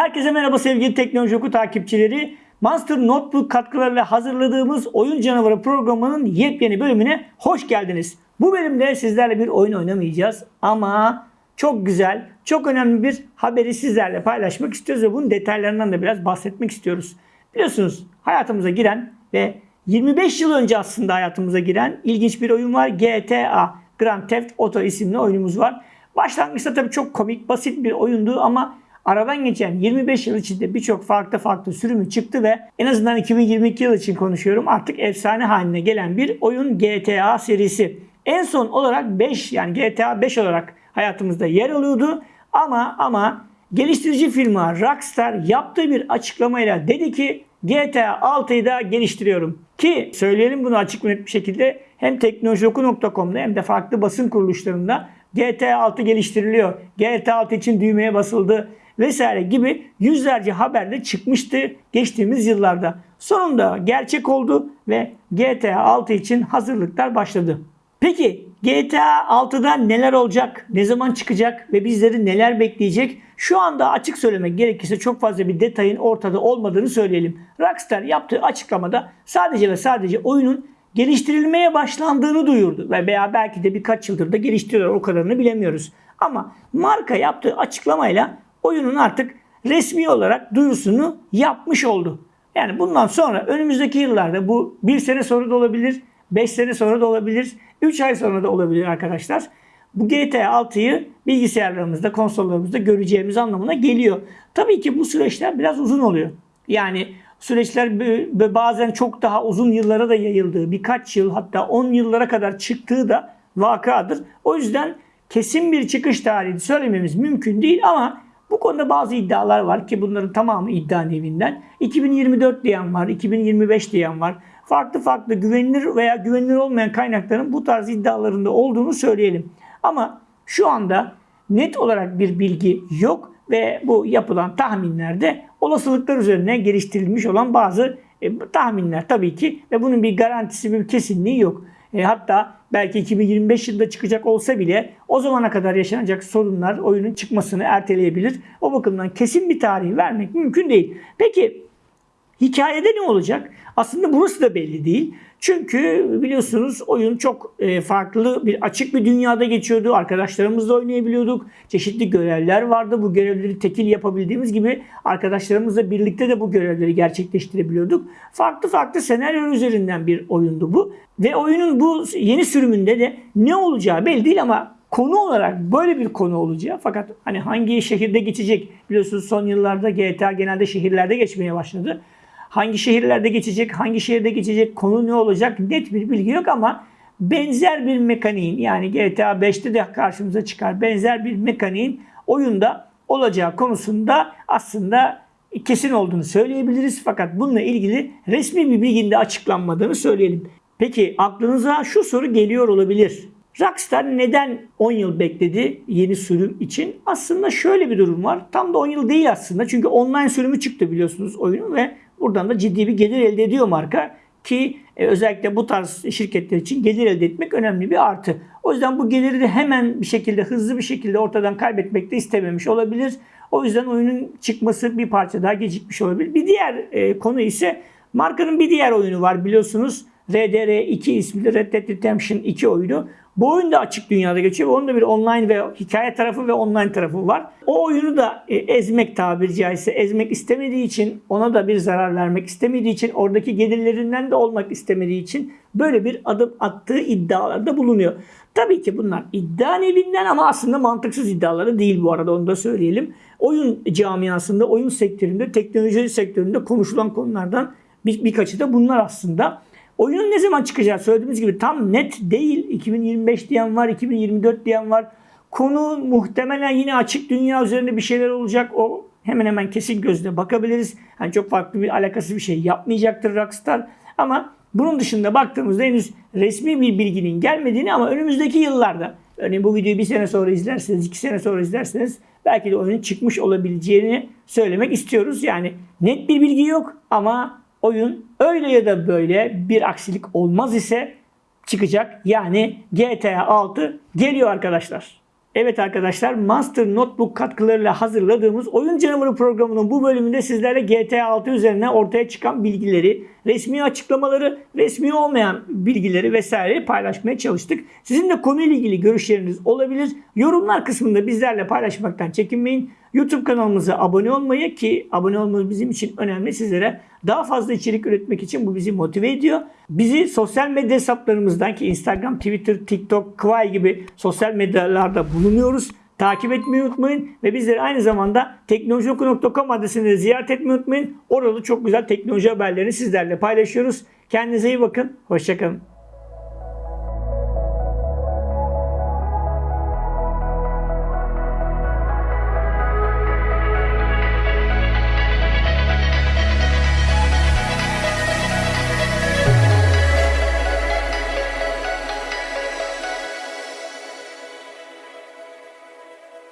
Herkese merhaba sevgili Teknoloji Oku takipçileri. Monster Notebook katkılarıyla hazırladığımız Oyun Canavarı programının yepyeni bölümüne hoş geldiniz. Bu bölümde sizlerle bir oyun oynamayacağız ama çok güzel, çok önemli bir haberi sizlerle paylaşmak istiyoruz ve bunun detaylarından da biraz bahsetmek istiyoruz. Biliyorsunuz hayatımıza giren ve 25 yıl önce aslında hayatımıza giren ilginç bir oyun var. GTA Grand Theft Auto isimli oyunumuz var. Başlangıçta tabii çok komik, basit bir oyundu ama aradan geçen 25 yıl içinde birçok farklı farklı sürümü çıktı ve en azından 2022 yıl için konuşuyorum artık efsane haline gelen bir oyun GTA serisi. En son olarak 5 yani GTA 5 olarak hayatımızda yer alıyordu ama ama geliştirici firma Rockstar yaptığı bir açıklamayla dedi ki GTA 6'yı da geliştiriyorum. Ki söyleyelim bunu açık bir şekilde hem teknolojioku.com'da hem de farklı basın kuruluşlarında GTA 6 geliştiriliyor. GTA 6 için düğmeye basıldı vesaire gibi yüzlerce haberde çıkmıştı geçtiğimiz yıllarda. Sonunda gerçek oldu ve GTA 6 için hazırlıklar başladı. Peki GTA 6'da neler olacak, ne zaman çıkacak ve bizleri neler bekleyecek? Şu anda açık söylemek gerekirse çok fazla bir detayın ortada olmadığını söyleyelim. Rockstar yaptığı açıklamada sadece ve sadece oyunun geliştirilmeye başlandığını duyurdu. Ve veya belki de birkaç yıldır da geliştiriyorlar o kadarını bilemiyoruz. Ama marka yaptığı açıklamayla oyunun artık resmi olarak duyurusunu yapmış oldu. Yani bundan sonra önümüzdeki yıllarda bu bir sene sonra da olabilir, 5 sene sonra da olabilir, 3 ay sonra da olabilir arkadaşlar. Bu GTA 6'yı bilgisayarlarımızda, konsollarımızda göreceğimiz anlamına geliyor. Tabii ki bu süreçler biraz uzun oluyor. Yani süreçler bazen çok daha uzun yıllara da yayıldığı, birkaç yıl hatta 10 yıllara kadar çıktığı da vakadır. O yüzden kesin bir çıkış tarihi söylememiz mümkün değil ama bu konuda bazı iddialar var ki bunların tamamı iddia nevinden. 2024 diyen var, 2025 diyen var. Farklı farklı güvenilir veya güvenilir olmayan kaynakların bu tarz iddialarında olduğunu söyleyelim. Ama şu anda net olarak bir bilgi yok ve bu yapılan tahminlerde olasılıklar üzerine geliştirilmiş olan bazı e, tahminler tabii ki ve bunun bir garantisi bir kesinliği yok. E, hatta belki 2025 yılında çıkacak olsa bile o zamana kadar yaşanacak sorunlar oyunun çıkmasını erteleyebilir. O bakımdan kesin bir tarih vermek mümkün değil. Peki hikayede ne olacak? Aslında burası da belli değil. Çünkü biliyorsunuz oyun çok e, farklı bir açık bir dünyada geçiyordu. Arkadaşlarımızla oynayabiliyorduk. Çeşitli görevler vardı. Bu görevleri tekil yapabildiğimiz gibi arkadaşlarımızla birlikte de bu görevleri gerçekleştirebiliyorduk. Farklı farklı senaryo üzerinden bir oyundu bu. Ve oyunun bu yeni sürümünde de ne olacağı belli değil ama konu olarak böyle bir konu olacağı fakat hani hangi şehirde geçecek biliyorsunuz son yıllarda GTA genelde şehirlerde geçmeye başladı hangi şehirlerde geçecek, hangi şehirde geçecek, konu ne olacak net bir bilgi yok ama benzer bir mekaniğin yani GTA 5'te de karşımıza çıkar benzer bir mekaniğin oyunda olacağı konusunda aslında kesin olduğunu söyleyebiliriz. Fakat bununla ilgili resmi bir bilginin de açıklanmadığını söyleyelim. Peki aklınıza şu soru geliyor olabilir. Rockstar neden 10 yıl bekledi yeni sürüm için? Aslında şöyle bir durum var. Tam da 10 yıl değil aslında. Çünkü online sürümü çıktı biliyorsunuz oyunun ve Buradan da ciddi bir gelir elde ediyor marka ki e, özellikle bu tarz şirketler için gelir elde etmek önemli bir artı. O yüzden bu geliri de hemen bir şekilde hızlı bir şekilde ortadan kaybetmek de istememiş olabilir. O yüzden oyunun çıkması bir parça daha gecikmiş olabilir. Bir diğer e, konu ise markanın bir diğer oyunu var biliyorsunuz. RDR2 isminde Red Dead Redemption 2 oyunu. Bu oyun da açık dünyada geçiyor. Onun da bir online ve hikaye tarafı ve online tarafı var. O oyunu da e, ezmek tabiri caizse ezmek istemediği için ona da bir zarar vermek istemediği için oradaki gelirlerinden de olmak istemediği için böyle bir adım attığı iddialarda bulunuyor. Tabii ki bunlar iddia nevinden ama aslında mantıksız iddiaları değil bu arada onu da söyleyelim. Oyun camiasında, oyun sektöründe, teknoloji sektöründe konuşulan konulardan bir, birkaçı da bunlar aslında. Oyunun ne zaman çıkacağı söylediğimiz gibi tam net değil. 2025 diyen var, 2024 diyen var. Konu muhtemelen yine açık dünya üzerinde bir şeyler olacak. O hemen hemen kesin gözle bakabiliriz. Yani çok farklı bir alakası bir şey yapmayacaktır Rockstar. Ama bunun dışında baktığımızda henüz resmi bir bilginin gelmediğini ama önümüzdeki yıllarda örneğin bu videoyu bir sene sonra izlerseniz, iki sene sonra izlerseniz belki de oyunun çıkmış olabileceğini söylemek istiyoruz. Yani net bir bilgi yok ama oyun öyle ya da böyle bir aksilik olmaz ise çıkacak. Yani GTA 6 geliyor arkadaşlar. Evet arkadaşlar Monster Notebook katkılarıyla hazırladığımız Oyun Canavarı programının bu bölümünde sizlerle GTA 6 üzerine ortaya çıkan bilgileri, resmi açıklamaları, resmi olmayan bilgileri vesaire paylaşmaya çalıştık. Sizin de konuyla ilgili görüşleriniz olabilir. Yorumlar kısmında bizlerle paylaşmaktan çekinmeyin. YouTube kanalımıza abone olmayı ki abone olmanız bizim için önemli sizlere. Daha fazla içerik üretmek için bu bizi motive ediyor. Bizi sosyal medya hesaplarımızdan ki Instagram, Twitter, TikTok, Kwai gibi sosyal medyalarda bulunuyoruz. Takip etmeyi unutmayın ve bizleri aynı zamanda teknolojioku.com adresini ziyaret etmeyi unutmayın. Orada çok güzel teknoloji haberlerini sizlerle paylaşıyoruz. Kendinize iyi bakın. Hoşçakalın.